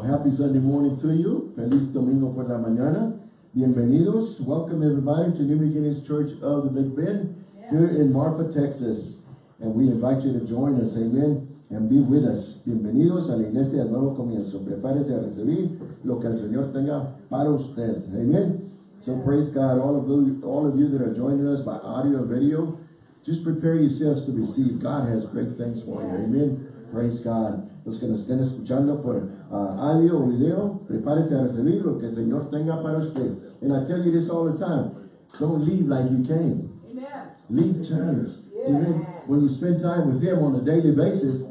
Well, happy Sunday morning to you. Feliz domingo por la mañana. Bienvenidos. Welcome everybody to New Beginnings Church of the Big Bend yeah. here in Marfa, Texas. And we invite you to join us, amen, and be with us. Bienvenidos a la iglesia del nuevo comienzo. Prepárese a recibir lo que el Señor tenga para usted. Amen. So praise God, all of you, all of you that are joining us by audio and video, just prepare yourselves to receive. God has great things for you. Amen. Praise God. Los que nos estén escuchando por uh, audio o video, prepárese a recibir lo que el Señor tenga para usted. And I tell you this all the time. Don't leave like you came. Amen. Leave chance. Yeah. Amen. When you spend time with Him on a daily basis,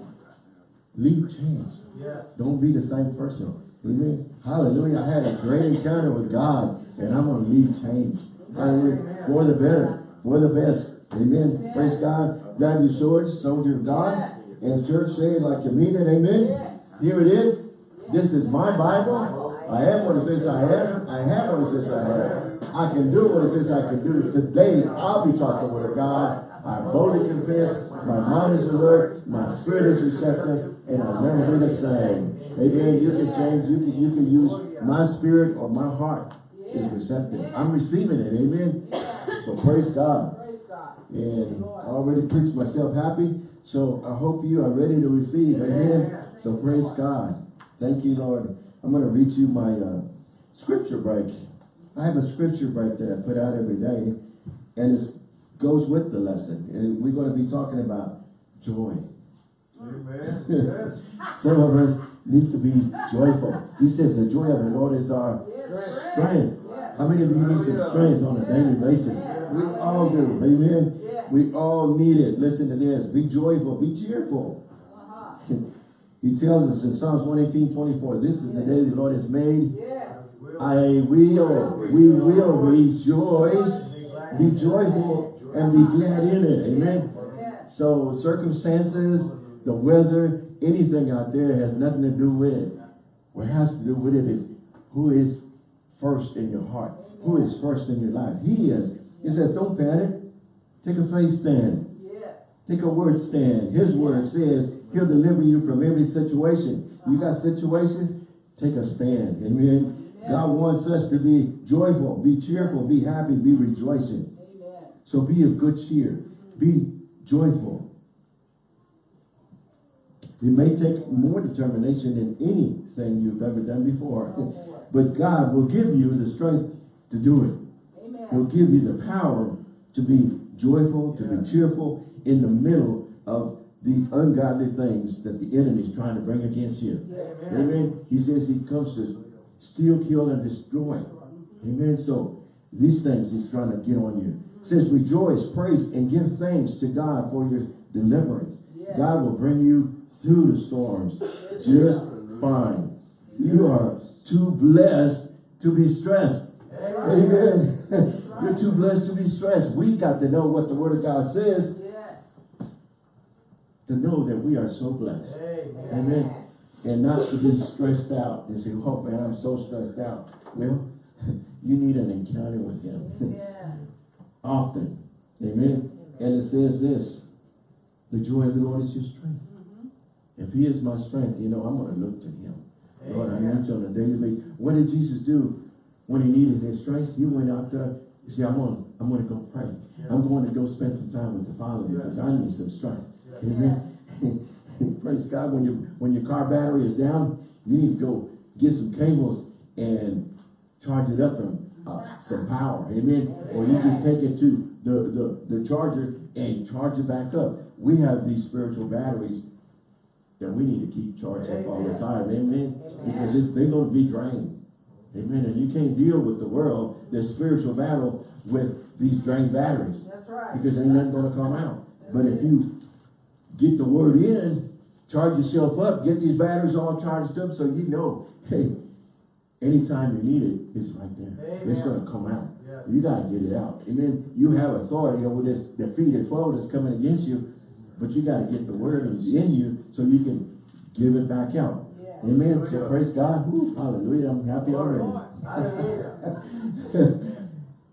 leave chance. Yes. Don't be the same person. Amen. Hallelujah. I had a great encounter with God, and I'm going to leave changed. Hallelujah. For the better, for the best. Amen. Yeah. Praise God. Grab your swords, soldier of God. Yeah. And the church say it like you mean it. Amen. Yeah. Here it is. This is my Bible. I am what it says I am. I have what it says I have. I can do what it says I can do. Today, I'll be talking with God. I boldly confess. My mind is alert. My spirit is receptive. And I'll never be the same. Amen. You can change. You can, you can use my spirit or my heart is receptive. I'm receiving it. Amen. So praise God. And I already preached myself happy. So I hope you are ready to receive. Amen. So praise God. Thank you, Lord. I'm going to read you my uh, scripture break. I have a scripture break that I put out every day. And it goes with the lesson. And we're going to be talking about joy. Amen. Yes. Some of us need to be joyful. He says the joy of the Lord is our yes. strength. Yes. How many of you need some strength on a daily basis? We all do. Amen. We all need it. Listen to this. Be joyful. Be cheerful. Uh -huh. he tells us in Psalms 118, 24, this is the day the Lord has made. I will, we will rejoice, be joyful, and be glad in it. Amen. So circumstances, the weather, anything out there has nothing to do with it. What has to do with it is who is first in your heart. Who is first in your life. He is. He says, don't panic. Take a faith stand. Yes. Take a word stand. His word says he'll deliver you from every situation. You got situations, take a stand. Amen. Amen. God wants us to be joyful, be cheerful, be happy, be rejoicing. Amen. So be of good cheer. Be joyful. It may take more determination than anything you've ever done before. Oh, but God will give you the strength to do it. Amen. He'll give you the power to be joyful, to yeah. be cheerful in the middle of the ungodly things that the enemy is trying to bring against you. Yes. Amen. He says he comes to steal, kill, and destroy. Amen. So these things he's trying to get on you. It says rejoice, praise, and give thanks to God for your deliverance. Yes. God will bring you through the storms just fine. You are too blessed to be stressed. Amen. You're too blessed to be stressed. We got to know what the word of God says. Yes. To know that we are so blessed. Amen. Amen. And not to be stressed out and say, oh man, I'm so stressed out. Well, you need an encounter with him. Yeah. Often. Amen. Amen. And it says this, the joy of the Lord is your strength. Mm-hmm. If he is my strength, you know, I'm going to look to him. Amen. Lord, I need you on a daily basis. What did Jesus do when he needed his strength? He went out there. You see, I'm going, I'm going to go pray. Yeah. I'm going to go spend some time with the Father because I need some strength. Yeah. Amen. Praise God. When, you, when your car battery is down, you need to go get some cables and charge it up from uh, some power. Amen. Or you just take it to the, the, the charger and charge it back up. We have these spiritual batteries that we need to keep charged up all the time. Amen. Amen. Because they're going to be drained. Amen. And you can't deal with the world, the spiritual battle, with these drained batteries. That's right. Because ain't nothing going to come out. But if you get the word in, charge yourself up, get these batteries all charged up so you know, hey, anytime you need it, it's right there. Amen. It's going to come out. Yes. You got to get it out. Amen. You have authority over this defeated foe that's coming against you. But you got to get the word in you so you can give it back out. Amen. So praise God. Ooh, hallelujah. I'm happy already.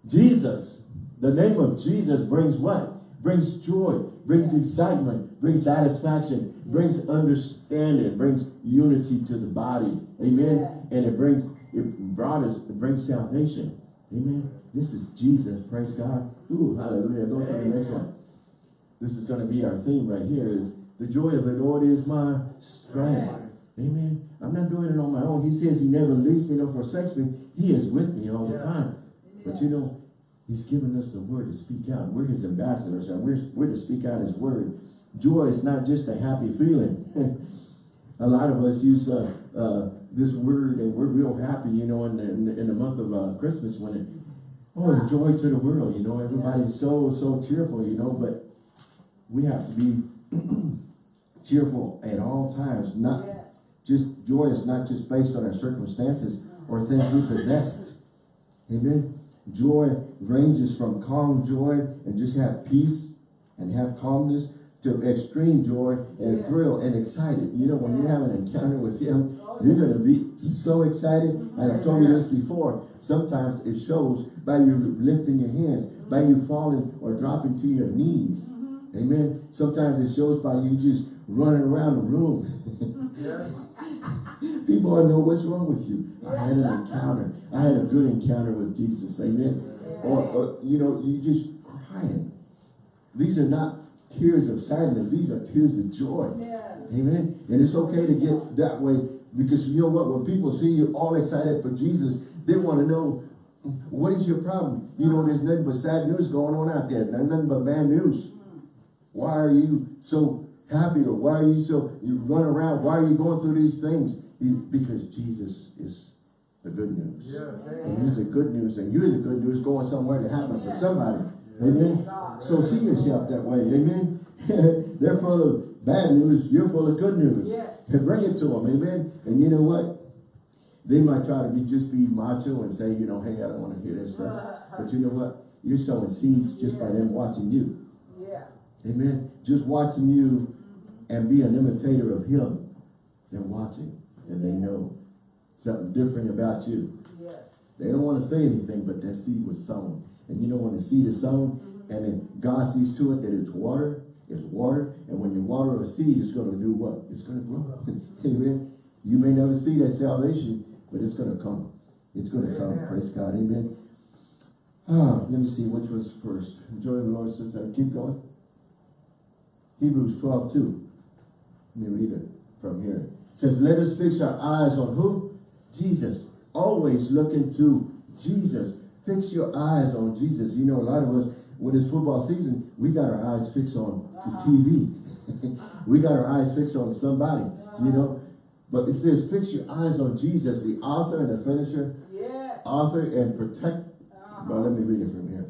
Jesus. The name of Jesus brings what? Brings joy. brings excitement, brings satisfaction, brings understanding, brings unity to the body. Amen. And it brings, it brought us, it brings salvation. Amen. This is Jesus. Praise God. Ooh, hallelujah. Go to the next one. This is going to be our theme right here is the joy of the Lord is my strength. Amen. I'm not doing it on my own. He says he never leaves me nor forsakes me. He is with me all the time. But you know, he's given us the word to speak out. We're his ambassadors and we're, we're to speak out his word. Joy is not just a happy feeling. a lot of us use uh, uh, this word and we're real happy, you know, in the, in the, in the month of uh, Christmas when it, oh, joy to the world, you know, everybody's so, so cheerful, you know, but we have to be cheerful at all times. Not. Just joy is not just based on our circumstances or things we possessed. Amen. Joy ranges from calm joy and just have peace and have calmness to extreme joy and Yeah. thrill and excited. You know, when you have an encounter with him, you're going to be so excited. And I've told you this before. Sometimes it shows by you lifting your hands, by you falling or dropping to your knees. Mm-hmm. Amen. Sometimes it shows by you just running around the room. Yes. People want to know what's wrong with you. I had an encounter. I had a good encounter with Jesus. Amen. Or, or, you know, you just crying. These are not tears of sadness. These are tears of joy. Yeah. Amen. And it's okay to get that way because you know what? When people see you all excited for Jesus, they want to know what is your problem. You know, there's nothing but sad news going on out there. There's nothing but bad news. Mm-hmm. Why are you so happy or why are you so, you run around, why are you going through these things? He- Because Jesus is the good news. Yes. And he's the good news and you're the good news going somewhere to happen for somebody. Amen. So see yourself that way. Amen. They're full of bad news. You're full of good news. Yes. And bring it to them. Amen. And you know what? They might try to be just be macho and say, you know, hey, I don't want to hear this stuff. But you know what? You're sowing seeds just by them watching you. Yeah. Amen. Just watching you and be an imitator of him. They're watching and they know something different about you. Yes. They don't want to say anything, but that seed was sown. And you know when the seed is sown, and then God sees to it that it's water, it's water, and when you water a seed, it's going to do what? It's going to grow. Amen. You may never see that salvation, but it's going to come. It's going to come. Amen. Praise God. Amen. Ah, let me see which was first. Enjoy the Lord. Keep going. Hebrews 12, 2. Let me read it from here. It says, let us fix our eyes on who? Jesus. Always look into Jesus. Fix your eyes on Jesus. You know, a lot of us, when it's football season, we got our eyes fixed on the TV. we got our eyes fixed on somebody, you know. But it says, fix your eyes on Jesus, the author and the finisher, Yes. author and protect. Uh-huh. Well, let me read it from here.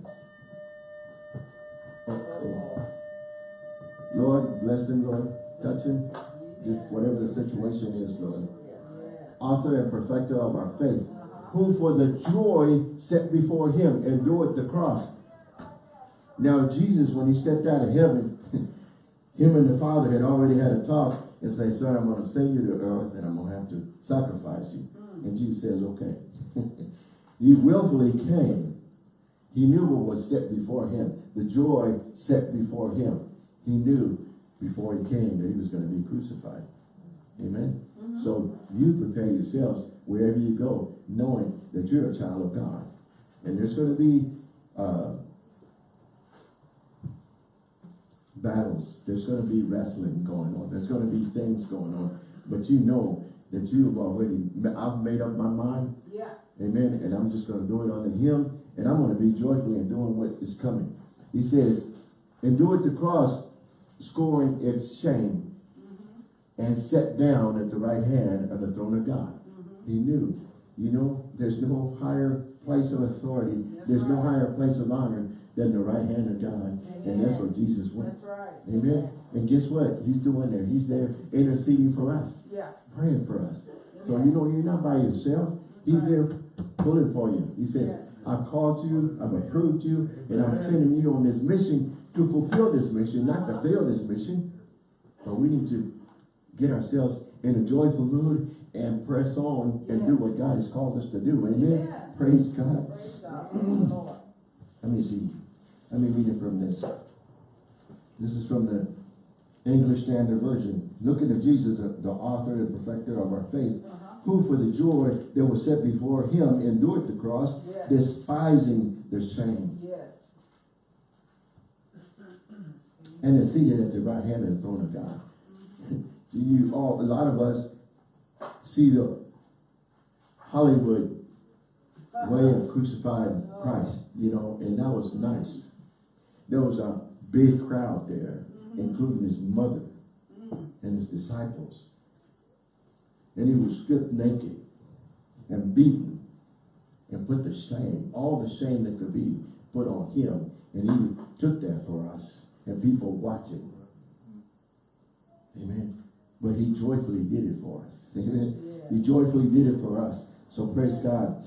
Lord, bless him, Lord. Touch him. Just whatever the situation is, Lord. Author and perfecter of our faith, who for the joy set before him endured the cross. Now Jesus, when he stepped out of heaven, him and the Father had already had a talk and say, son, I'm going to send you to earth and I'm going to have to sacrifice you. And Jesus says, okay. he willfully came. He knew what was set before him. The joy set before him. He knew before he came that he was going to be crucified. Amen. So you prepare yourselves wherever you go, knowing that you're a child of God. And there's going to be uh, battles. There's going to be wrestling going on. There's going to be things going on. But you know that you have already, I've made up my mind. Yeah. Amen. And I'm just going to do it unto him. And I'm going to be joyfully in doing what is coming. He says, endure it the cross, scoring its shame, mm-hmm. and sat down at the right hand of the throne of God. Mm-hmm. He knew, you know, there's no higher place of authority. That's There's no higher place of honor than the right hand of God. And that's where Jesus went. That's right. Amen. And guess what? He's doing there. He's there interceding for us, Yeah. praying for us. So you know you're not by yourself. He's there pulling for you. He says, Yes. I've called you, I've approved you, and I'm sending you on this mission to fulfill this mission, not to fail this mission. But we need to get ourselves in a joyful mood and press on and do what God has called us to do. Amen. Yeah. Praise God. Praise God. Praise the Lord. Let me see. Let me read it from this. This is from the English Standard Version. Looking at Jesus, the the author and perfecter of our faith, Uh-huh. who for the joy that was set before him endured the cross, Yes. despising the shame, Yes. And is seated at the right hand of the throne of God. You all, a lot of us see the Hollywood way of crucifying Christ, you know, and that was nice. There was a big crowd there, mm-hmm. including his mother and his disciples. And he was stripped naked and beaten and put the shame, all the shame that could be put on him. And he took that for us and people watching. Amen. But he joyfully did it for us. Amen. He joyfully did it for us. So praise God.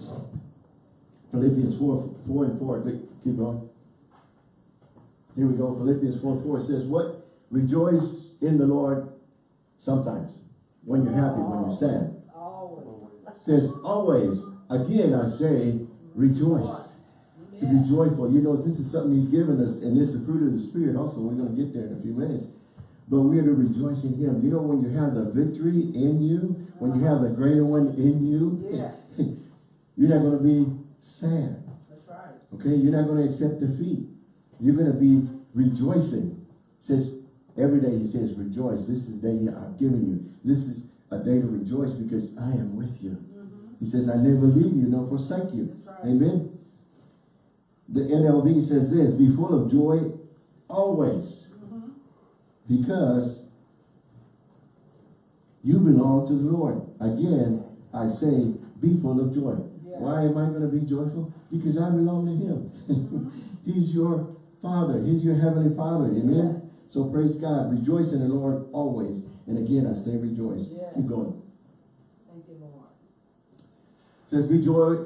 Philippians 4, 4 and 4. Keep- Keep going. Here we go. Philippians 4, 4 says, What? Rejoice in the Lord sometimes. When you're happy, when you're sad. Always. says, always, again I say, rejoice. To be joyful. You know, this is something he's given us, and this is the fruit of the Spirit also. We're going to get there in a few minutes. But we're to rejoice in him. You know, when you have the victory in you, when you have the greater one in you, Yes. you're not going to be sad. That's right. Okay? You're not going to accept defeat. You're going to be rejoicing. says, every day he says, rejoice. This is the day I've given you. This is a day to rejoice because I am with you. Mm-hmm. He says, I never leave you nor forsake you. Right. Amen. The NLV says this, be full of joy always because you belong to the Lord. Again, I say, be full of joy. Yeah. Why am I going to be joyful? Because I belong to him. He's your father. He's your heavenly father. Amen. Yes. So praise God. Rejoice in the Lord always. And again, I say rejoice. Yes. Keep going. Thank you, Lord. says be joy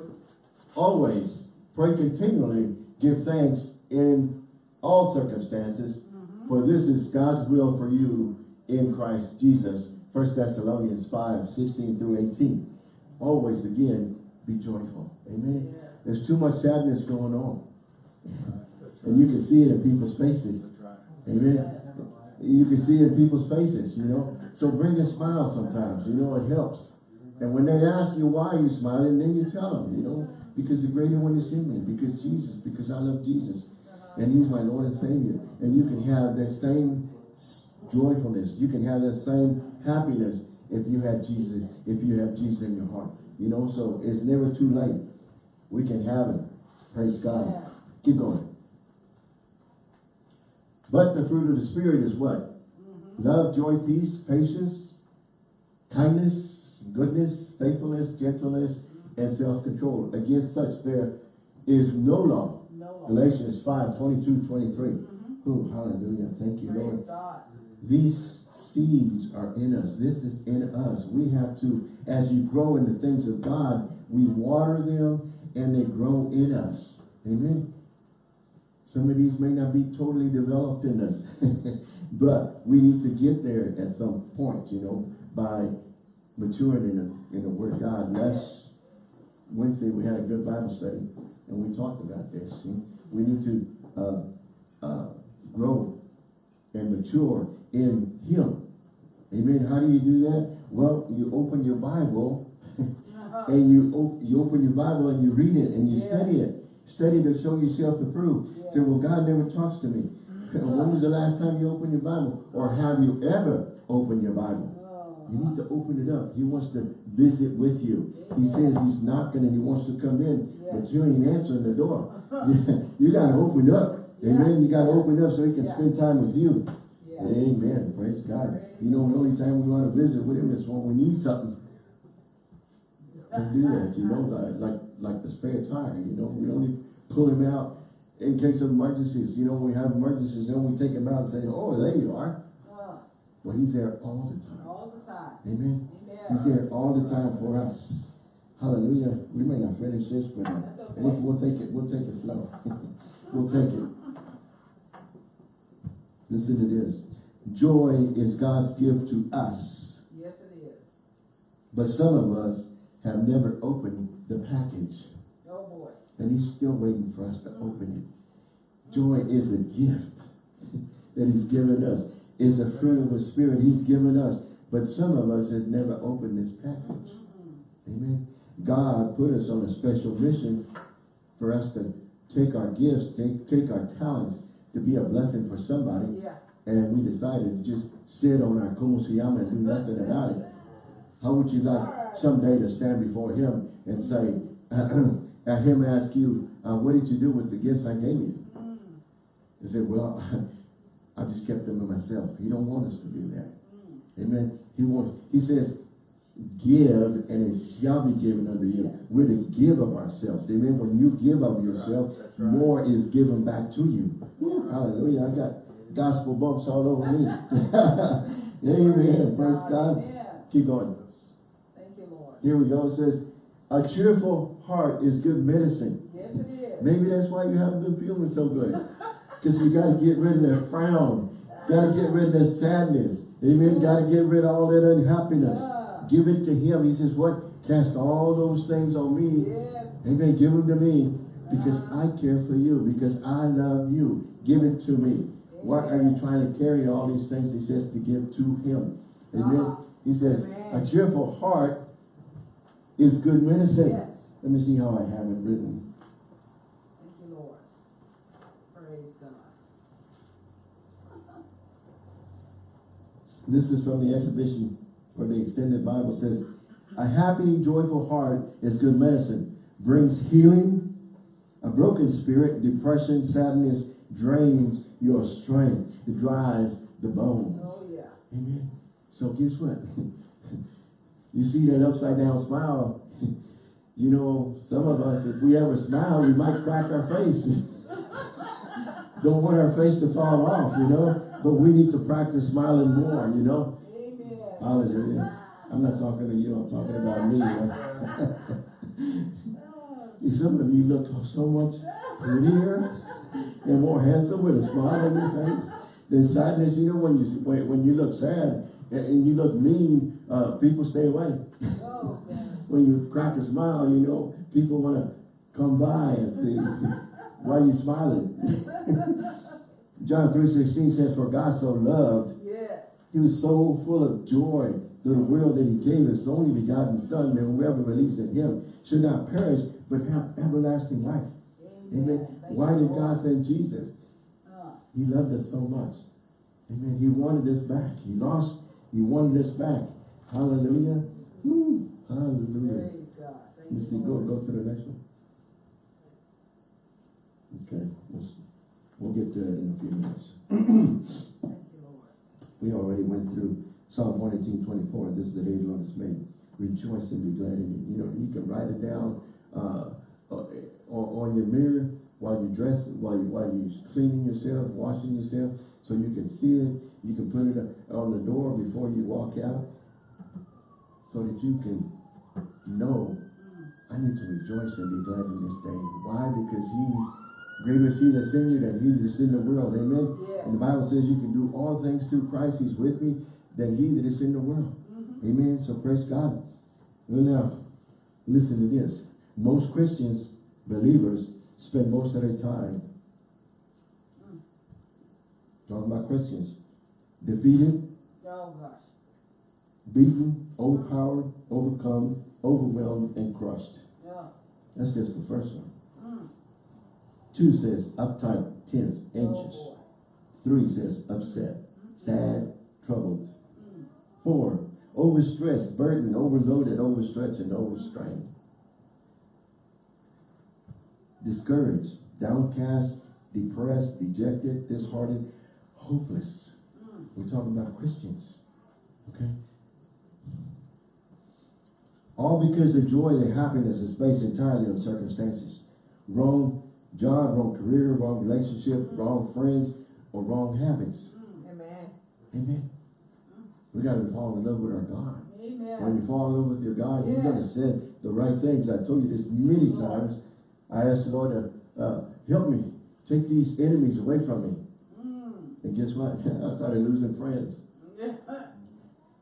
always pray continually give thanks in all circumstances mm-hmm. for this is god's will for you in christ jesus. First thessalonians 5 16 through 18 always again be joyful. Amen. Yes. there's too much sadness going on. And you can see it in people's faces. Amen. You can see it in people's faces, you know. So bring a smile sometimes, you know, it helps. And when they ask you why you smiling, then you tell them, you know, because the greater one is in me, because Jesus, because I love Jesus. And he's my Lord and Savior. And you can have that same joyfulness. You can have that same happiness if you have Jesus, if you have Jesus in your heart. You know, so it's never too late. We can have it. Praise God. Yeah. Keep going. But the fruit of the Spirit is what? Mm-hmm. Love, joy, peace, patience, kindness, goodness, faithfulness, gentleness, and self-control. Against such there is no law. No Lord. Galatians 5, 22, 23. Oh, hallelujah. Thank you, Praise Lord. God. These seeds are in us. This is in us. We have to, as you grow in the things of God, we water them and they grow in us. Amen. Some of these may not be totally developed in us, but we need to get there at some point, you know, by maturing in the, in the Word of God. Last Wednesday we had a good Bible study and we talked about this. See? We need to uh, uh, grow and mature in Him. Amen. How do you do that? Well, you open your Bible and you op you open your Bible and you read it and you Yeah. study it. Study to show yourself approved. Yeah. Say, well, God never talks to me. when was the last time you opened your Bible? Or have you ever opened your Bible? You need to open it up. He wants to visit with you. He says he's knocking and he wants to come in, but you ain't answering the door. you got to open up. Amen. You got to open up so he can Yeah. spend time with you. Yeah. Amen. Praise God. You know, the only time we want to visit with him is when we need something. Can do that, you know, like, like like the spare tire, you know, we only pull him out in case of emergencies. You know, when we have emergencies, then we take him out and say, oh, there you are. Well, he's there all the time. all the time. Amen. He's there all the time for us. Hallelujah. We may not finish this, but uh, okay. we'll, we'll take it. We'll take it slow. we'll take it. Listen to this. Joy is God's gift to us, Yes, it is. but some of us have never opened the package, Oh, boy. and He's still waiting for us to open it. Joy is a gift. that he's given us. It's a fruit of the spirit he's given us. But some of us have never opened this package. Amen. God put us on a special mission for us to take our gifts, take, take our talents to be a blessing for somebody. Yeah. And we decided to just sit on our como se llama and do nothing about it. How would you like someday to stand before him and say, at him ask you, uh, what did you do with the gifts I gave you? Mm. You say, well, I just kept them to myself. He don't want us to do that. Mm. Amen. He wants, he says, give and it shall be given unto you. We're to give of ourselves. Amen. When you give of yourself, That's right. more is given back to you. Woo, hallelujah. I got gospel bumps all over me. Amen. Praise God. Amen. Keep going. Thank you, Lord. Here we go. It says, a cheerful heart is good medicine. Yes, it is. Maybe that's why you haven't been feeling so good. Because you got to get rid of that frown. Got to get rid of that sadness. Amen. Got to get rid of all that unhappiness. Give it to him. He says, what? Cast all those things on me. Yes. Amen. Give them to me. Because I care for you. Because I love you. Give it to me. Why are you trying to carry all these things? He says to give to him. Amen. Uh-huh. He says, a cheerful heart is good medicine. Yes. Let me see how I have it written. Thank you, Lord. Praise God. This is from the exhibition or the extended Bible says, a happy, joyful heart is good medicine, brings healing. A broken spirit, depression, sadness drains your strength. It dries the bones. Oh, yeah. Amen. So guess what? you see that upside down smile. You know, some of us, if we ever smile, we might crack our face. Don't want our face to fall off, you know. But we need to practice smiling more, you know. Amen. Hallelujah. I'm not talking to you, I'm talking about me. right? Some of you look so much prettier and more handsome with a smile on your face than sadness. You know, when you when, you look sad and, and you look mean, uh, people stay away. Oh, when you crack a smile, you know, people want to come by and see why you're smiling. John 3.16 says, For God so loved Yes. he was so full of joy to the world that he gave his only begotten son that whoever believes in him should not perish but have everlasting life. Amen. Thank Why did God send Jesus? Uh, He loved us so much. Amen. He wanted us back. He lost. He wanted us back. Hallelujah. Woo. Hallelujah. praise God. Thank Let me you, see. Go, go to the next one. Okay. We'll, s- we'll get to that in a few minutes. Thank you, Lord. We already went through Psalm 118, 24. This is the day the Lord has made. Rejoice and be glad in it. You know, you can write it down uh, uh, on, on your mirror while you dress, while you while you cleaning yourself, washing yourself, so you can see it. You can put it on the door before you walk out, so that you can know I need to rejoice and be glad in this day. Why? Because He greater is He that's in you than He that's in the world. Amen. Yes. And the Bible says you can do all things through Christ. He's with me than he that is in the world. Mhm. Amen. So praise God. Well now, listen to this. Most Christians, believers, spend most of their time talking about Christians. Defeated, Oh, gosh. beaten, overpowered, overcome, overwhelmed, and crushed. Yeah. That's just the first one. Two says uptight, tense, anxious. Three says upset, sad, troubled. Four, overstressed, burdened, overloaded, overstretched, and overstrained. Discouraged, downcast, depressed, dejected, disheartened, hopeless. We're talking about Christians. Okay? All because their joy, their happiness is based entirely on circumstances. Wrong job, wrong career, wrong relationship, wrong friends, or wrong habits. Mm. Amen. Amen. We got to fall in love with our God. When you fall in love with your God, He's going to Yes. say the right things. I told you this many times. I asked the Lord to uh, help me take these enemies away from me. Mm. And guess what? I started losing friends.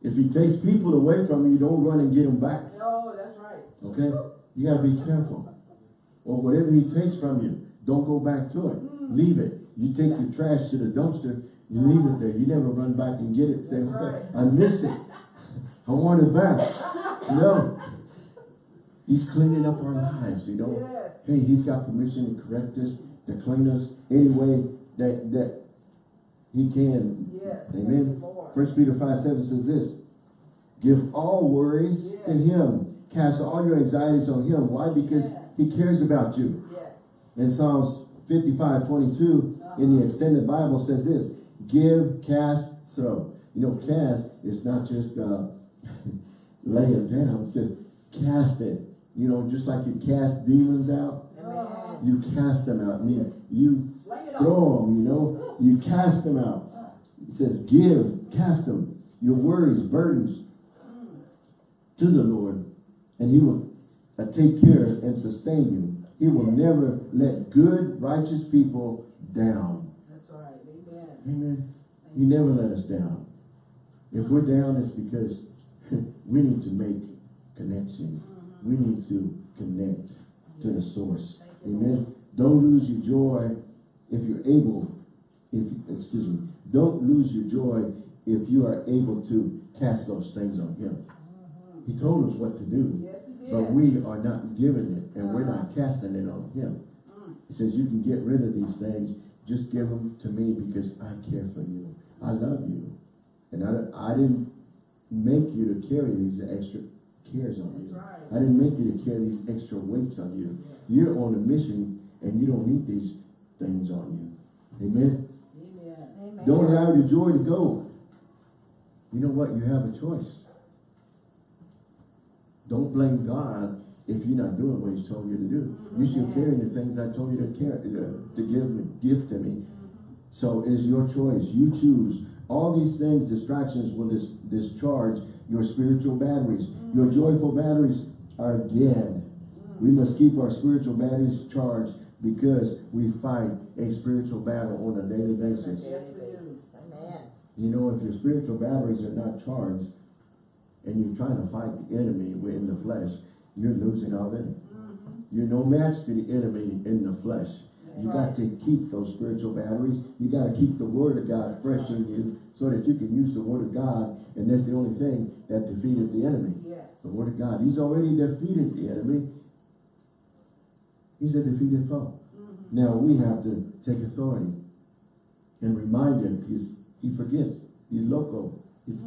If He takes people away from you, don't run and get them back. Oh, that's right. Okay? You got to be careful. Or whatever He takes from you, don't go back to it. Leave it. You take your trash to the dumpster. You leave it there. You never run back and get it. Say, right. I miss it. I want it back. No. he's cleaning up our lives, you know. Yes. Hey, he's got permission to correct us, to clean us any way that, that he can. Yes. Amen. First Peter 5, 7 says this, give all worries to him. Cast all your anxieties on him. Why? Because Yeah. He cares about you. Yes. In Psalms 55, 22, in the extended Bible says this, give, cast, throw. You know, cast is not just uh, lay it down. It says cast it. You know, just like you cast demons out, you cast them out. You, you throw them, you know, you cast them out. It says give, cast them, your worries, burdens to the Lord, and he will uh, take care and sustain you. He will never let good, righteous people down. That's right. Amen. Amen. He never let us down. If we're down, it's because we need to make connection. Mm-hmm. We need to connect to the source. Amen. Don't lose your joy if you're able, if excuse me, don't lose your joy if you are able to cast those things on him. Mm-hmm. He told us what to do, Yes, he did. But we are not giving it and we're not casting it on him. He says, you can get rid of these things. Just give them to me because I care for you. I love you. And I, I didn't make you to carry these extra cares on you. Right. I didn't make you to carry these extra weights on you. You're on a mission and you don't need these things on you. Amen. Amen. Amen. Don't allow your joy to go. You know what? You have a choice. Don't blame God if you're not doing what He's told you to do. You're still carrying the things I told you to carry, uh, to give give to me. So it's your choice. You choose. All these things, distractions, will dis discharge your spiritual batteries. Your joyful batteries are dead. We must keep our spiritual batteries charged because we fight a spiritual battle on a daily basis. Yes, we do. Amen. You know, if your spiritual batteries are not charged and you're trying to fight the enemy in the flesh, you're losing already. Mm-hmm. You're no match to the enemy in the flesh. You got to keep those spiritual batteries. You got to keep the word of God fresh in you so that you can use the word of God. And that's the only thing that defeated the enemy. Yes. The word of God. He's already defeated the enemy. He's a defeated foe. Mm-hmm. Now we have to take authority and remind him because he forgets. He's loco. He, he,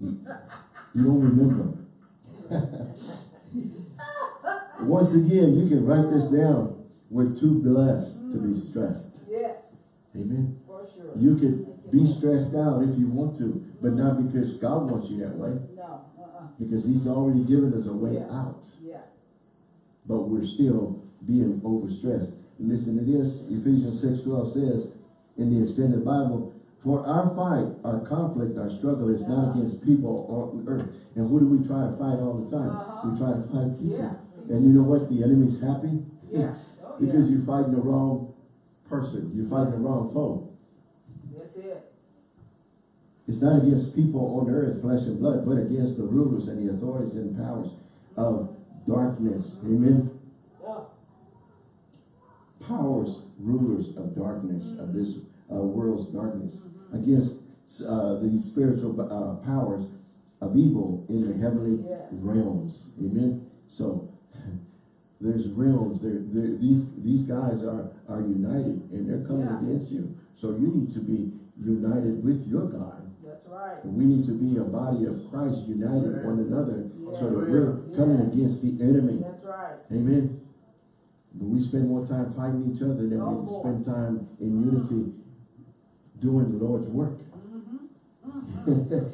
he don't remember. Once again, you can write this down. We're too blessed to be stressed. Yes. Amen. For sure. You could be stressed out if you want to, but not because God wants you that way. No. Uh-uh. Because he's already given us a way Yeah. out. Yeah. but we're still being overstressed. Listen to this, Ephesians 6, 12 says in the extended Bible, for our fight, our conflict, our struggle is not against people on earth. And who do we try to fight all the time? Uh-huh. We try to fight people. Yeah. And you know what? The enemy's happy. Yeah. Oh, because yeah. you're fighting the wrong person. You're fighting the wrong foe. That's it. It's not against people on earth, flesh and blood, but against the rulers and the authorities and powers of darkness. Amen. Powers, rulers of darkness, of this uh, world's darkness, against uh, the spiritual uh, powers of evil in the heavenly Yes. realms. Amen. So there's realms. There, there, these these guys are are united, and they're coming Yeah. against you. So you need to be united with your God. that's right. And we need to be a body of Christ, united one another, so that we're coming Yeah. against the enemy. That's right. Amen. But we spend more time fighting each other than Oh, we boy. spend time in unity doing the Lord's work.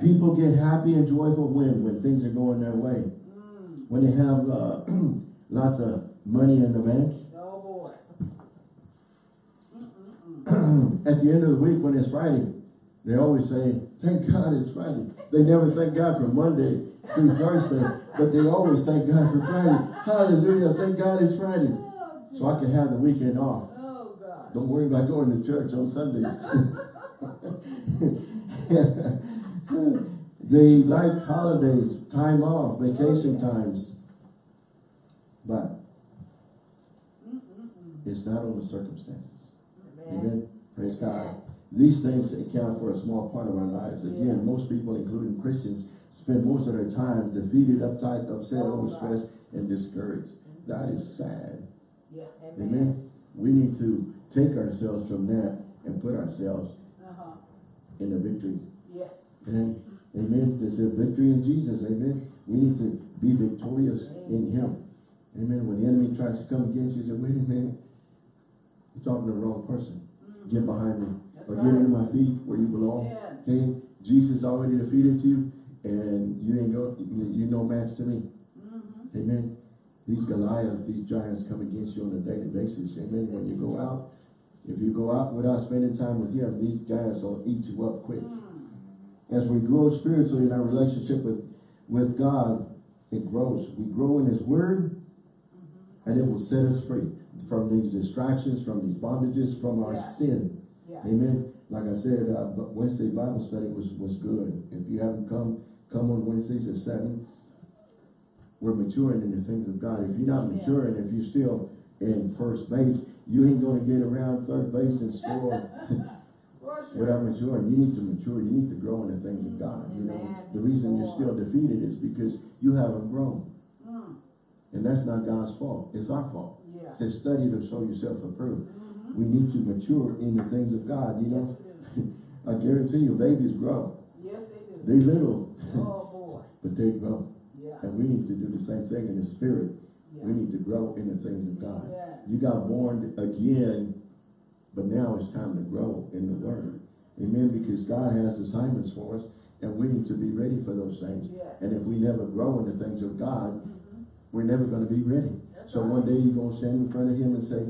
People get happy and joyful when when things are going their way. Mm. When they have uh, lots of money in the bank. Oh, boy. At the end of the week when it's Friday, they always say, thank God it's Friday. They never thank God for Monday through Thursday, but they always thank God for Friday. Hallelujah, thank God it's Friday. So I can have the weekend off. Don't worry about going to church on Sundays. they like holidays, time off, vacation times. But it's not on the circumstances. Amen. Praise God. These things account for a small part of our lives. Again, Yeah. most people, including Christians, spend most of their time defeated, uptight, upset, Oh, overstressed, and discouraged. That is sad. Yeah, Amen. amen. We need to take ourselves from that and put ourselves Uh-huh. in the victory. Yes. Amen. Amen. There's a victory in Jesus. Amen. We need to be victorious in Him. Amen. When the enemy tries to come against you, say, wait a minute. You're talking to the wrong person. Get behind me. That's Or right. get into my feet where you belong. Yeah. Hey, Jesus already defeated you and you ain't go, you no match to me. Mm-hmm. Amen. These Goliaths, these giants come against you on a daily basis. Amen. When you go out, if you go out without spending time with him, these giants will eat you up quick. As we grow spiritually in our relationship with, with God, it grows. We grow in his word and it will set us free from these distractions, from these bondages, from our Yeah. sin. Yeah. Amen. Like I said, uh, Wednesday Bible study was, was good. If you haven't come, come on Wednesdays at seven. We're maturing in the things of God. If you're not Yeah. maturing, if you're still in first base, you ain't gonna get around third base and score without maturing. You need to mature. You need to grow in the things of God. You know, the reason you're still defeated is because you haven't grown. Mm. And that's not God's fault. It's our fault. Yeah. It says study to show yourself approved. Mm-hmm. We need to mature in the things of God, you know. Yes. I guarantee you, babies grow. Yes, they do. They're little, Oh, boy. but they grow. Yeah. And we need to do the same thing in the spirit. Yeah. We need to grow in the things of God. Yeah. You got born again, but now it's time to grow in the word. Amen. Because God has assignments for us, and we need to be ready for those things. Yes. And if we never grow in the things of God, Mhm. we're never going to be ready. That's So right. one day you're going to stand in front of him and say,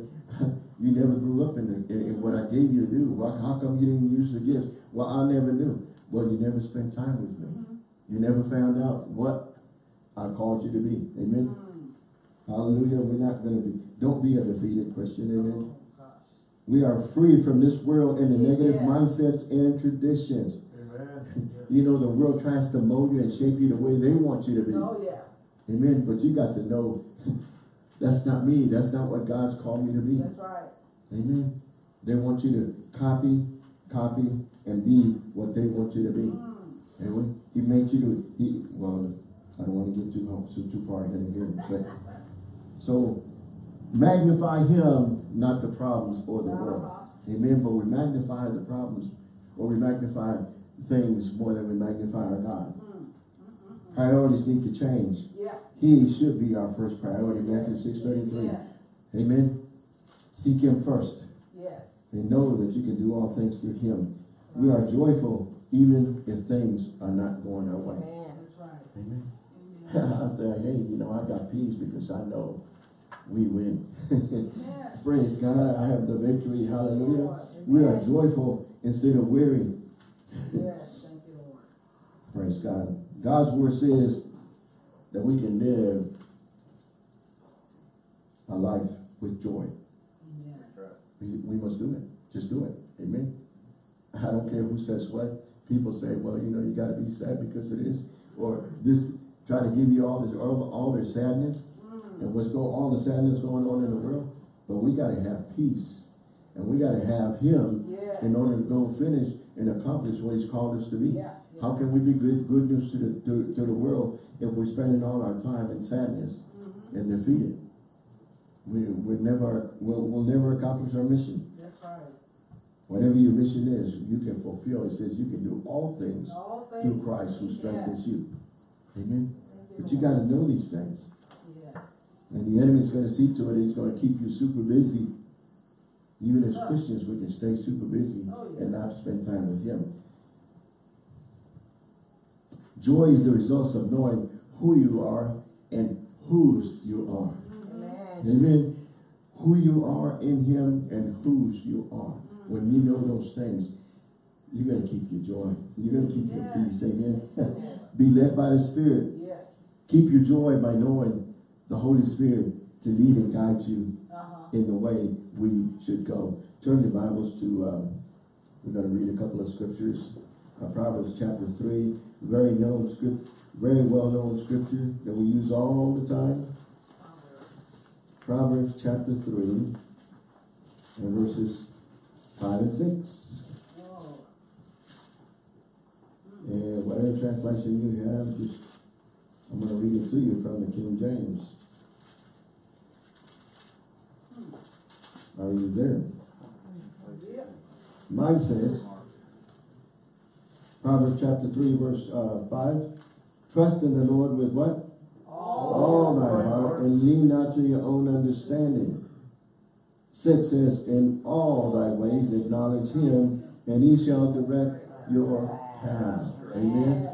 you never grew up in, the, in, in what I gave you to do. Why, how come you didn't use the gifts? Well, I never knew. Well, you never spent time with me. Mhm. You never found out what I called you to be. Amen. Hallelujah. We're not going to be, don't be a defeated Christian. Amen. We are free from this world and the negative Yeah. mindsets and traditions. Amen. You know, the world tries to mold you and shape you the way they want you to be. Oh, yeah. Amen. But you got to know that's not me. That's not what God's called me to be. That's right. Amen. They want you to copy, copy, and be what they want you to be. Mm. Amen. He made you to, he, well, I don't want to get too, too, too far ahead of here, but, so, magnify him, not the problems or the world. Amen. But we magnify the problems, or we magnify things more than we magnify our God. Mm, mm, mm, mm. Priorities need to change. Yeah. He should be our first priority, Matthew six thirty-three. Yeah. Amen. Seek him first. Yes. and know that you can do all things through him. We are joyful even if things are not going our way. Man, that's right. Amen. Amen. I say, hey, you know, I got peace because I know we win. Praise God, I have the victory. Hallelujah. Lord. We are joyful instead of weary. Yes, thank you, Lord. Praise God. God's word says that we can live a life with joy. Amen. We, we must do it. Just do it. Amen. I don't care who says what. People say, well, you know, you gotta be sad because of this. Or this, try to give you all this, all, all their sadness. And what's going, all the sadness going on in the world. But we gotta have peace. And we gotta have him Yes. in order to go finish and accomplish what he's called us to be. Yeah. yeah. How can we be good, good news to the, to, to the world if we're spending all our time in sadness Mhm. and defeated? We, we never, we'll, we'll never accomplish our mission. That's right. Whatever your mission is, you can fulfill. It says you can do all things All things. through Christ who Yeah. strengthens you. Amen. Thank But you gotta know these things. And the enemy's gonna see to it, he's gonna keep you super busy. Even as. Christians, we can stay super busy Oh, yeah. and not spend time with him. Joy is the result of knowing who you are and whose you are. Amen. Amen. Who you are in him and whose you are. Mm. When you know those things, you're gonna keep your joy. You're gonna keep your peace. Amen. Be led by the Spirit. Yes. Keep your joy by knowing the Holy Spirit to lead and guide you Uh-huh. in the way we should go. Turn your Bibles to, um, we're gonna read a couple of scriptures. Uh, Proverbs chapter three, very known script, very well-known scripture that we use all the time. Proverbs chapter three and verses five and six. Oh, And whatever translation you have, just, I'm gonna read it to you from the King James. Are you there? Mine says, Proverbs chapter three, verse, uh, five, trust in the Lord with what? All thy heart, and lean not to your own understanding. Six says, in all thy ways acknowledge him, and he shall direct your path. Amen.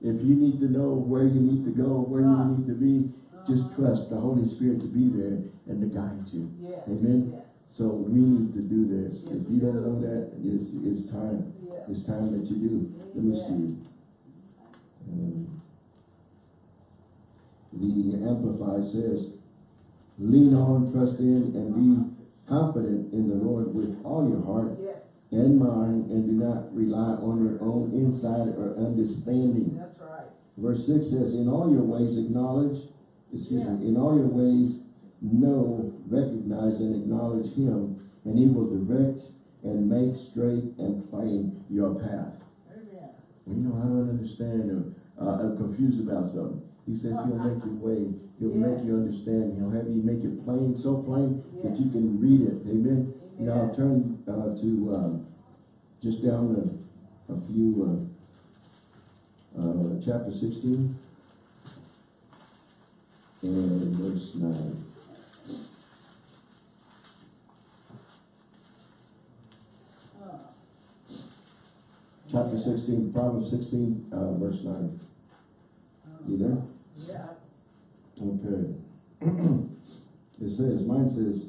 If you need to know where you need to go, where you need to be, just trust the Holy Spirit to be there and to guide you. Amen. So we need to do this. Yes, If you don't know that, it's, it's time. Yes. It's time that you do. Let me see. Um, The Amplify says, lean on, trust in, and be confident in the Lord with all your heart Yes, and mind, and do not rely on your own insight or understanding. that's right. Verse six says, in all your ways acknowledge, excuse me, in all your ways know, recognize and acknowledge him, and he will direct and make straight and plain your path. Amen. You know, I don't understand him. Uh, I'm confused about something. He says he'll make your way. He'll yes. make you understand. He'll have you make it plain, so plain yes. that you can read it. Amen. Amen. Now I'll turn uh, to um, just down a, a few, uh, uh chapter 16 and verse 9. Chapter sixteen, Proverbs sixteen, uh, verse nine. You there? Yeah, Okay. It says, mine says,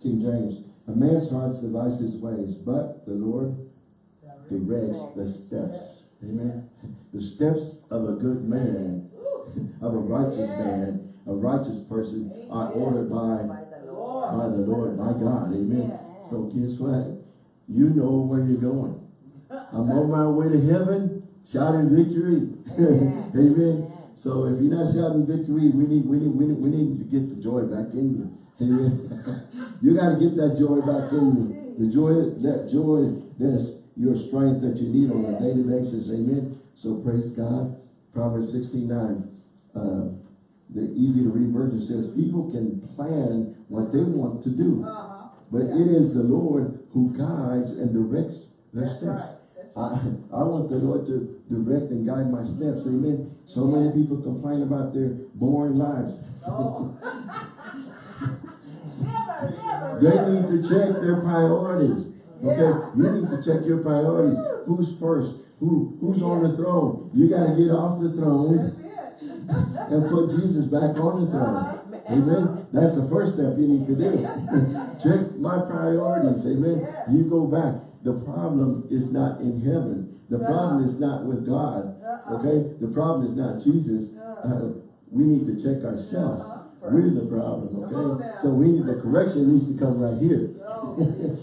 King James, a man's heart's devise his ways, but the Lord directs the steps. Amen. The steps of a good man, of a righteous man, a righteous person are ordered by, by the Lord. by the Lord, by God. Amen. So guess what? You know where you're going. I'm on my way to heaven, shouting victory. Amen. Amen. So if you're not shouting victory, we need, we need, we need, we need to get the joy back in you. Amen. you got to get that joy back in you. The joy, that joy, that's your strength that you need on a daily basis. Amen. So praise God. Proverbs 69. Uh, the easy to read version says, people can plan what they want to do. Uh-huh. But Yeah. it is the Lord who guides and directs their That's steps. right. I. I want the Lord to direct and guide my steps. Amen. So many people complain about their boring lives. Oh. Never, never, They never. need to check their priorities. Okay, Yeah. you need to check your priorities. Who's first? Who who's on the throne? You got to get off the throne and put Jesus back on the throne. Uh-huh. Amen. That's the first step you need to do. Check my priorities. Amen. Yeah. You go back. The problem is not in heaven. The problem is not with God. Uh-uh. Okay? The problem is not Jesus. Uh. Uh, we need to check ourselves. Uh-huh. We're the problem. Okay? So we need the correction needs to come right here. Oh,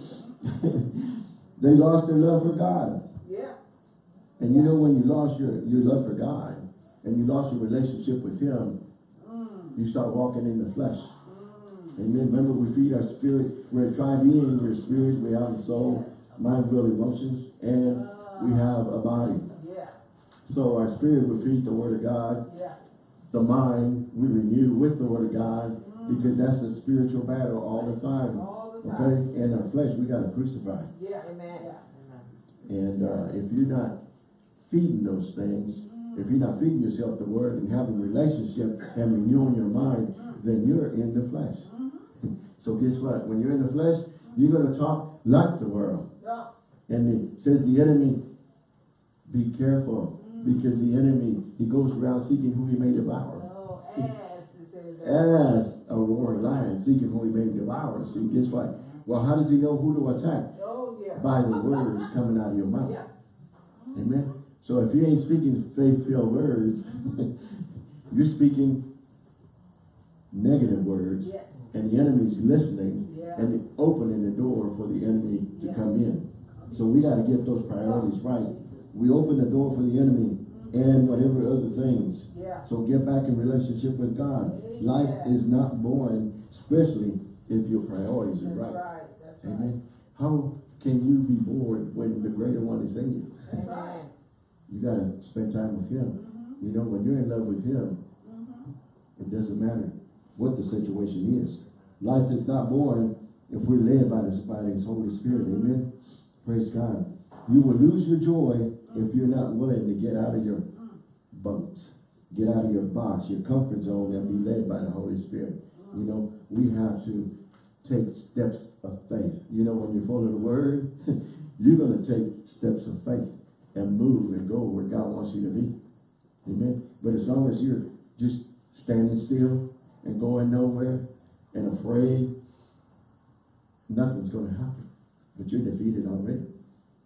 they lost their love for God. yeah. And you know when you lost your, your love for God and you lost your relationship with Him, Mm, you start walking in the flesh. mm. Amen. Remember, we feed our spirit. We're a tri-being. We're spirit, we have a soul, mind, will, emotions, and we have a body. Yeah, So our spirit will feed the word of God. yeah. The mind we renew with the word of God because that's a spiritual battle all the time. All the time. Okay? time. And our flesh, we got to crucify. Yeah, amen. And uh, if you're not feeding those things, if you're not feeding yourself the word and having a relationship and renewing your mind, then you're in the flesh. so guess what? When you're in the flesh, you're going to talk like the world. Yeah. And it says the enemy, be careful mm. because the enemy, he goes around seeking who he may devour. Oh, as it says. there. As a roaring lion seeking who he may devour. See, guess what? Mm. Well, how does he know who to attack? Oh, yeah. By the words coming out of your mouth. Yeah. Amen. So if you ain't speaking faith-filled words, you're speaking negative words, Yes. And the enemy's listening Yeah. and opening the door for the enemy to Yeah. come in. So we got to get those priorities right. We open the door for the enemy and whatever other things. Yeah. So get back in relationship with God. Amen. Life is not boring, especially if your priorities are right. right. That's right. Amen. How can you be bored when the greater one is in you? Amen. You gotta spend time with him. Mm-hmm. You know, when you're in love with him, mm-hmm. it doesn't matter what the situation is. Life is not boring if we're led by the, by his Holy Spirit. Amen. Praise God. You will lose your joy if you're not willing to get out of your boat, get out of your box, your comfort zone, and be led by the Holy Spirit. You know, we have to take steps of faith. You know, when you follow the word, you're going to take steps of faith and move and go where God wants you to be. Amen. But as long as you're just standing still and going nowhere and afraid, nothing's going to happen. But you're defeated already.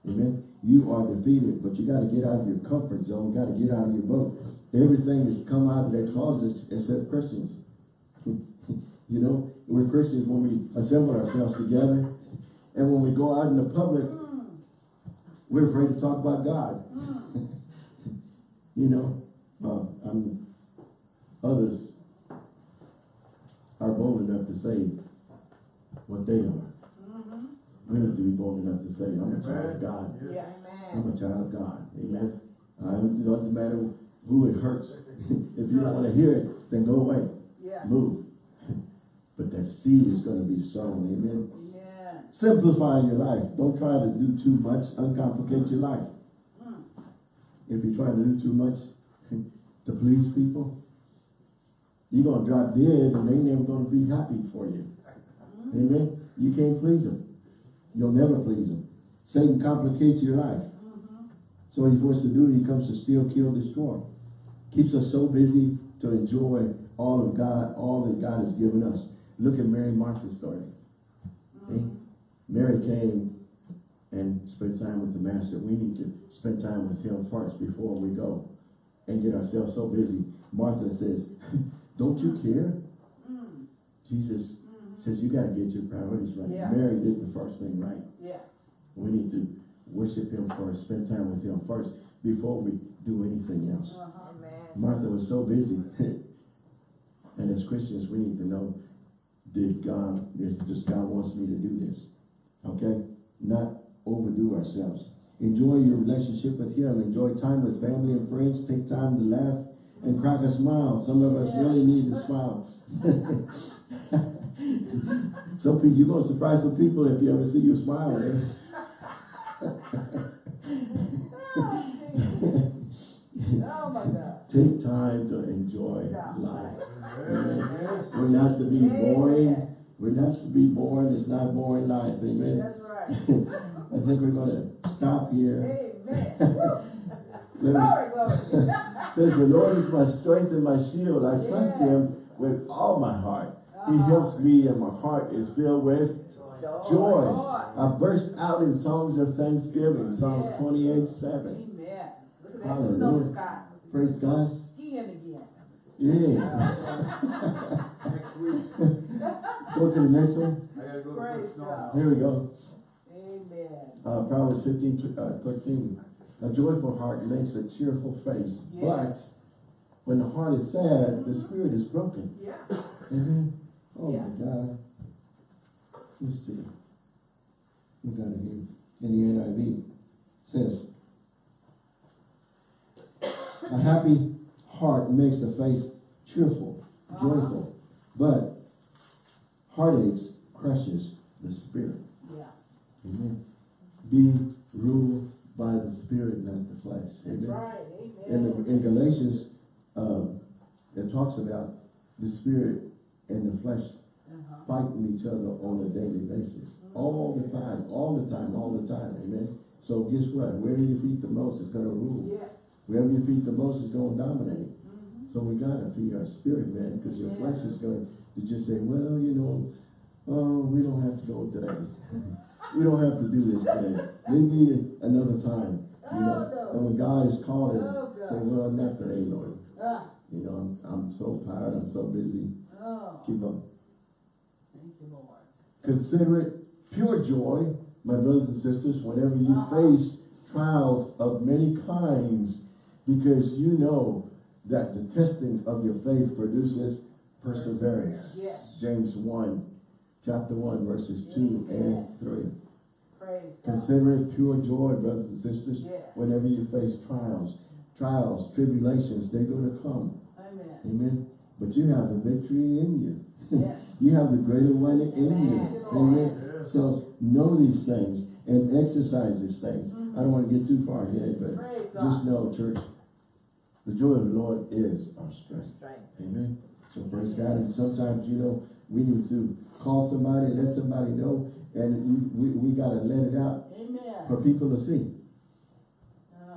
Amen. You are defeated, but you got to get out of your comfort zone. Got to get out of your boat. Everything has come out of their closets except Christians. you know, we're Christians when we assemble ourselves together, and when we go out in the public, we're afraid to talk about God. you know, uh, I'm, others are bold enough to say what they are. We have to be bold enough to say, I'm a child of God. Yes. Yeah, I'm a child of God. Amen. Uh, it doesn't matter who it hurts. if you don't want to hear it, then go away. Yeah. Move. But that seed is going to be sown. Amen. Yeah. Simplify your life. Don't try to do too much. Uncomplicate your life. If you try to do too much to please people, you're going to drop dead and they never going to be happy for you. Amen. You can't please them. You'll never please them. Satan complicates your life. Mm-hmm. So he wants to do, he comes to steal, kill, destroy. Keeps us so busy to enjoy all of God, all that God has given us. Look at Mary Martha's story. Mm-hmm. Okay? Mary came and spent time with the master. We need to spend time with him first before we go and get ourselves so busy. Martha says, don't you mm. care? Mm. Jesus mm. says, you got to get your priorities right. Yeah. Mary did the first thing right. Yeah. We need to worship him first, spend time with him first before we do anything else. Uh-huh. Amen. Martha was so busy. and as Christians, we need to know, did God, this God wants me to do this. Okay? Not overdo ourselves. Enjoy your relationship with him. Enjoy time with family and friends. Take time to laugh and crack a smile. Some of us really need to smile. some people, you're going to surprise some people if you ever see you smiling. Oh my God. Take time to enjoy Yeah. life. Amen. We're not to be boring. We're not to be boring. It's not boring life. Amen. That's right. I think we're going to stop here. Amen. Woo. Let me- Glory, glory. Says the Lord is my strength and my shield. I trust Yeah. him with all my heart. He Ah. helps me and my heart is filled with Joy. joy. I burst out in songs of thanksgiving. Psalms Yes. 28, 7. Amen. Look at that Hallelujah. snow sky. Praise God. Skiing again. Yeah. Next week, Go to the next one. I gotta go to Praise Fort Snow. God. Here we go. Amen. Uh, Proverbs 15, uh, 13. A joyful heart makes a cheerful face, Yeah. but when the heart is sad, the spirit is broken. Yeah. Amen. Oh Yeah. my God. Let's see. We got it here in the NIV. It says, a happy heart makes the face cheerful, uh-huh. joyful, but heartaches crushes the spirit. Yeah. Amen. Be ruled by the spirit, not the flesh. That's Amen. right. In, Amen. the, in Galatians, um, it talks about the spirit and the flesh Uh-huh. fighting each other on a daily basis. All the time, all the time, all the time. Amen. So guess what? Where you feed the most is going to rule. Yes. Wherever you feed the most is going to dominate. Mhm. So we got to feed our spirit, man, because your Yeah. flesh is going to just say, well, you know, oh, we don't have to go today. we don't have to do this today. Maybe another time. You know? Oh. And when God is calling, Oh, say, well, not today, Lord. Ah. You know, I'm, I'm so tired. I'm so busy. Oh. Keep up. Thank you, Lord. Consider it pure joy, my brothers and sisters, whenever you Uh-huh. face trials of many kinds, because you know that the testing of your faith produces perseverance. Yes. James 1, chapter 1, verses 2 and 3. Praise God. Consider it pure joy, brothers and sisters, Yes. whenever you face trials. Trials, tribulations, they're gonna come. Amen. Amen. But you have the victory in you. Yes. You have the greater one in Amen. you. Amen. Yes. So know these things and exercise these things. Mm-hmm. I don't want to get too far ahead, but Praise just God. know, church, the joy of the Lord is our strength. Strength. Amen. So praise God. And sometimes, you know, we need to call somebody, let somebody know, and we, we gotta let it out for people to see.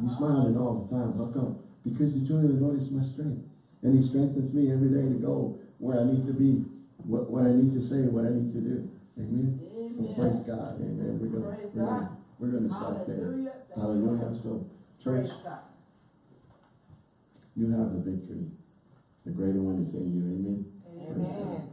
You Uh-huh. smiling all the time. How come? Because the joy of the Lord is my strength. And he strengthens me every day to go where I need to be, what, what I need to say, what I need to do. Amen. So praise God. Amen. We're gonna, Praise we're gonna, we're gonna stop there. Hallelujah. Thank you, Hallelujah. Lord. So church, you have the victory. The greater one is in you. Amen. Amen.